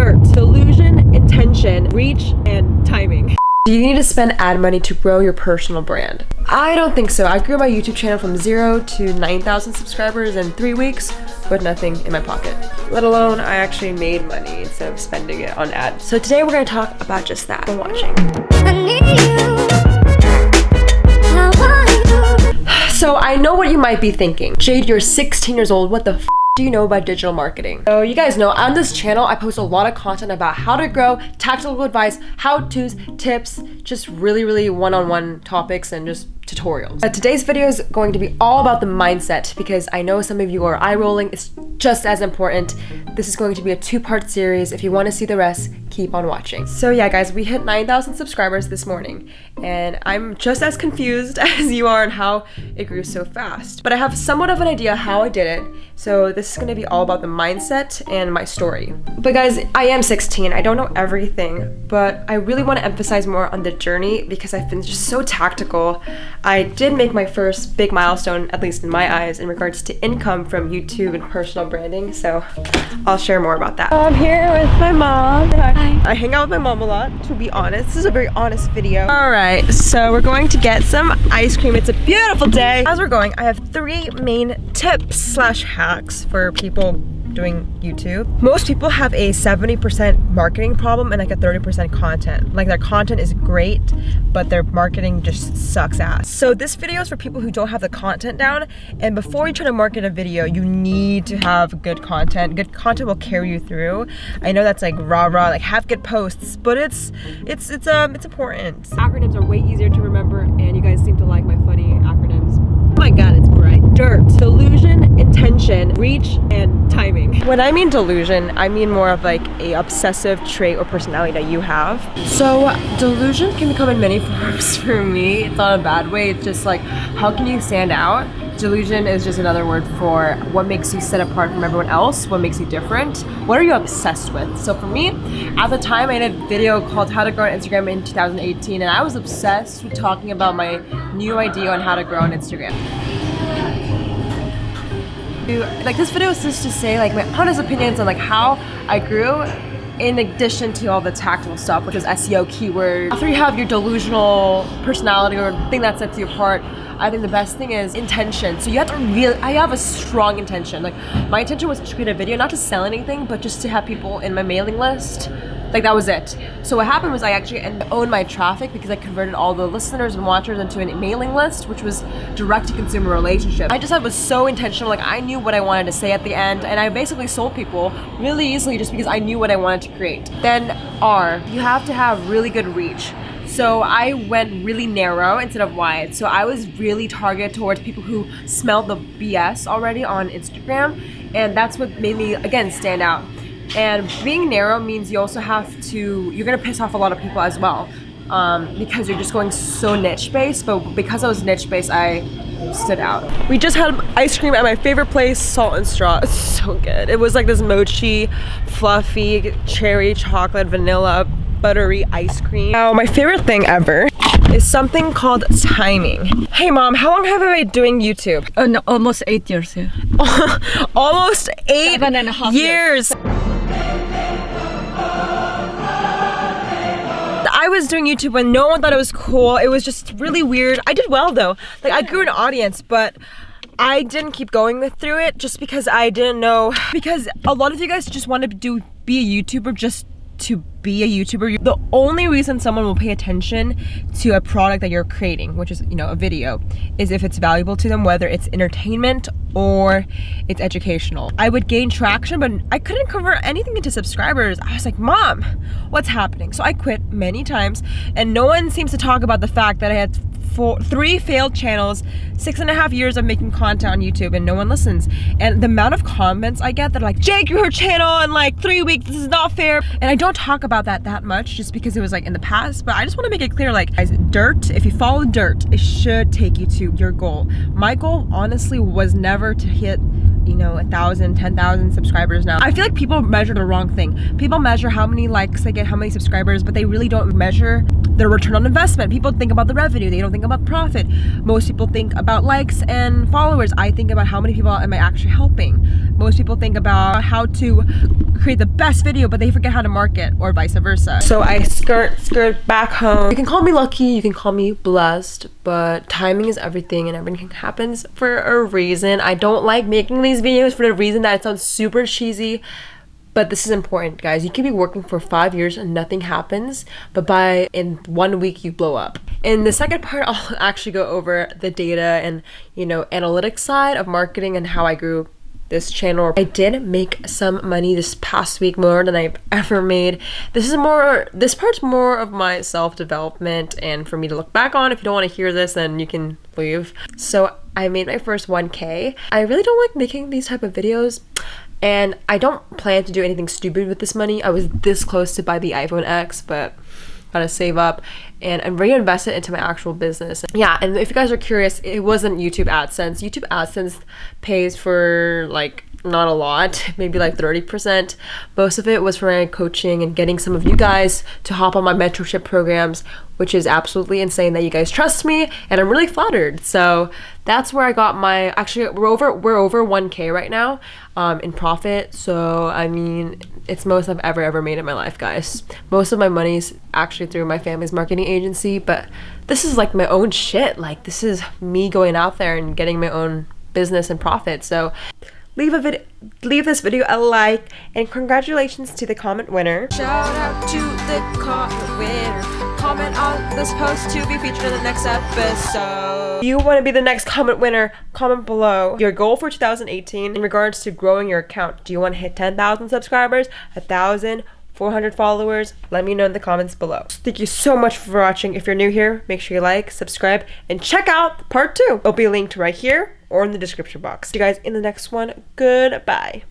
dirt, delusion, intention, reach, and timing. Do you need to spend ad money to grow your personal brand? I don't think so. I grew my YouTube channel from zero to 9,000 subscribers in three weeks with nothing in my pocket. Let alone I actually made money instead of spending it on ads. So today we're gonna talk about just that. I'm watching. So I know what you might be thinking. Jade, you're 16 years old. What the do you know about digital marketing? So you guys know on this channel, I post a lot of content about how to grow, tactical advice, how-tos, tips, just really, really one-on-one -on -one topics and just tutorials. But today's video is going to be all about the mindset because I know some of you are eye rolling. It's just as important. This is going to be a two-part series. If you want to see the rest, keep on watching. So yeah, guys, we hit 9,000 subscribers this morning and I'm just as confused as you are on how it grew so fast. But I have somewhat of an idea how I did it. So this is going to be all about the mindset and my story. But guys, I am 16. I don't know everything, but I really want to emphasize more on the journey because I've been just so tactical. I did make my first big milestone, at least in my eyes, in regards to income from YouTube and personal branding, so I'll share more about that. I'm here with my mom. Hi. I hang out with my mom a lot, to be honest. This is a very honest video. All right, so we're going to get some ice cream. It's a beautiful day. As we're going, I have three main tips slash hacks for people doing YouTube. Most people have a 70% marketing problem and like a 30% content. Like their content is great, but their marketing just sucks ass. So this video is for people who don't have the content down. And before you try to market a video, you need to have good content. Good content will carry you through. I know that's like rah rah, like have good posts, but it's it's it's um it's important. Acronyms are way easier to remember, and you guys seem to like my funny acronyms. Oh my god. Dirt, delusion, intention, reach, and timing. When I mean delusion, I mean more of like a obsessive trait or personality that you have. So delusion can come in many forms for me. It's not a bad way. It's just like, how can you stand out? Delusion is just another word for what makes you set apart from everyone else, what makes you different, what are you obsessed with? So for me, at the time I did a video called How to Grow on Instagram in 2018 and I was obsessed with talking about my new idea on how to grow on Instagram like this video is just to say like my honest opinions on like how I grew in addition to all the tactical stuff, which is SEO keywords. After you have your delusional personality or thing that sets you apart, I think the best thing is intention. So you have to really, I have a strong intention. Like my intention was to create a video, not to sell anything, but just to have people in my mailing list like that was it. So what happened was I actually owned my traffic because I converted all the listeners and watchers into a mailing list, which was direct to consumer relationship. I just was so intentional, like I knew what I wanted to say at the end and I basically sold people really easily just because I knew what I wanted to create. Then R, you have to have really good reach. So I went really narrow instead of wide. So I was really targeted towards people who smelled the BS already on Instagram. And that's what made me, again, stand out. And being narrow means you also have to, you're gonna piss off a lot of people as well. Um, because you're just going so niche based, but because I was niche based, I stood out. We just had ice cream at my favorite place, Salt and Straw. It's so good. It was like this mochi, fluffy, cherry, chocolate, vanilla, buttery ice cream. Now, my favorite thing ever is something called timing. Hey mom, how long have I been doing YouTube? Uh, no, almost eight years. Yeah. almost eight Seven and a half years. years. I was doing YouTube when no one thought it was cool. It was just really weird. I did well though. Like I grew an audience, but I didn't keep going with, through it just because I didn't know. Because a lot of you guys just want to do be a YouTuber just to be a YouTuber, the only reason someone will pay attention to a product that you're creating, which is, you know, a video, is if it's valuable to them, whether it's entertainment or it's educational. I would gain traction, but I couldn't convert anything into subscribers. I was like, mom, what's happening? So I quit many times and no one seems to talk about the fact that I had four, three failed channels, six and a half years of making content on YouTube and no one listens. And the amount of comments I get that are like, Jake, your channel in like three weeks, this is not fair. And I don't talk about that that much just because it was like in the past, but I just wanna make it clear, like guys, dirt, if you follow dirt, it should take you to your goal. My goal honestly was never to hit you know, a thousand, ten thousand subscribers now. I feel like people measure the wrong thing. People measure how many likes they get, how many subscribers, but they really don't measure their return on investment. People think about the revenue, they don't think about profit. Most people think about likes and followers. I think about how many people am I actually helping. Most people think about how to create the best video, but they forget how to market or vice versa. So I skirt, skirt back home. You can call me lucky, you can call me blessed, but timing is everything and everything happens for a reason. I don't like making these videos for the reason that it sounds super cheesy, but this is important guys you can be working for five years and nothing happens but by in one week you blow up in the second part i'll actually go over the data and you know analytics side of marketing and how i grew this channel. I did make some money this past week more than I've ever made. This is more, this part's more of my self-development and for me to look back on. If you don't want to hear this, then you can leave. So I made my first 1K. I really don't like making these type of videos and I don't plan to do anything stupid with this money. I was this close to buy the iPhone X, but gotta save up and and reinvest it into my actual business. Yeah and if you guys are curious it wasn't youtube adsense. Youtube adsense pays for like not a lot, maybe like 30%. Most of it was for my coaching and getting some of you guys to hop on my mentorship programs, which is absolutely insane that you guys trust me and I'm really flattered. So that's where I got my actually we're over we're over 1k right now um, in profit. So I mean it's most I've ever ever made in my life, guys. Most of my money's actually through my family's marketing agency, but this is like my own shit. Like this is me going out there and getting my own business and profit. So leave a video leave this video a like and congratulations to the comment winner. Shout out to the comment winner. Comment on this post to be featured in the next episode. If you want to be the next comment winner comment below your goal for 2018 in regards to growing your account. Do you want to hit 10,000 subscribers a thousand 400 followers? Let me know in the comments below. Thank you so much for watching. If you're new here make sure you like subscribe and check out part two. It'll be linked right here or in the description box. See you guys in the next one. Goodbye.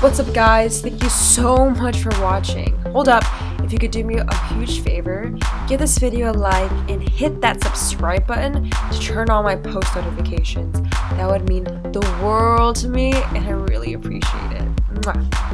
What's up guys? Thank you so much for watching. Hold up, if you could do me a huge favor, give this video a like and hit that subscribe button to turn on my post notifications. That would mean the world to me and I really appreciate it. Mwah.